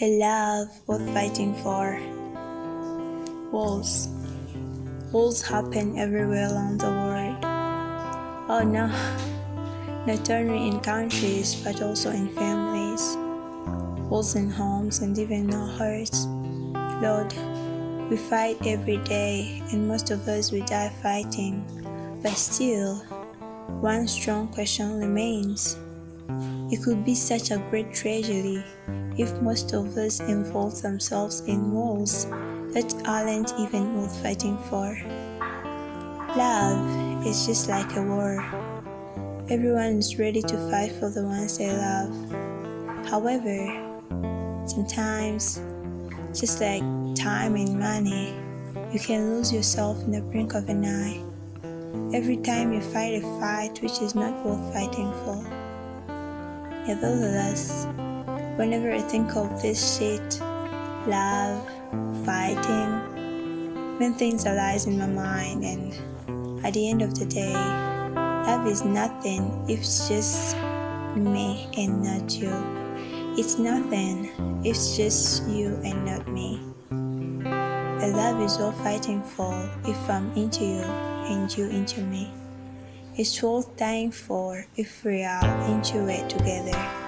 A love worth fighting for. Wars. Wars happen everywhere around the world. Oh no, not only in countries but also in families. Wars in homes and even in our hearts. Lord, we fight every day and most of us will die fighting. But still, one strong question remains. It could be such a great tragedy if most of us involve themselves in wars that aren't even worth fighting for. Love is just like a war. Everyone is ready to fight for the ones they love. However, sometimes, just like time and money, you can lose yourself in the blink of an eye. Every time you fight a fight which is not worth fighting for. Nevertheless, whenever I think of this shit, love, fighting, many things arise in my mind and at the end of the day, love is nothing if it's just me and not you. It's nothing, it's just you and not me. A love is worth fighting for if I'm into you and you into me. It's worth dying for if we are into it together.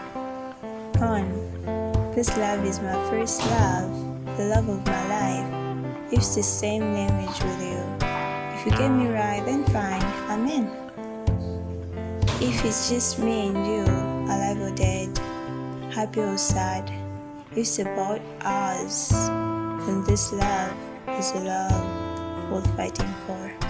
On, this love is my first love, the love of my life. It's the same language with you. If you get me right, then fine, I'm in. If it's just me and you, alive or dead, happy or sad, it's about us. And this love is a love worth fighting for.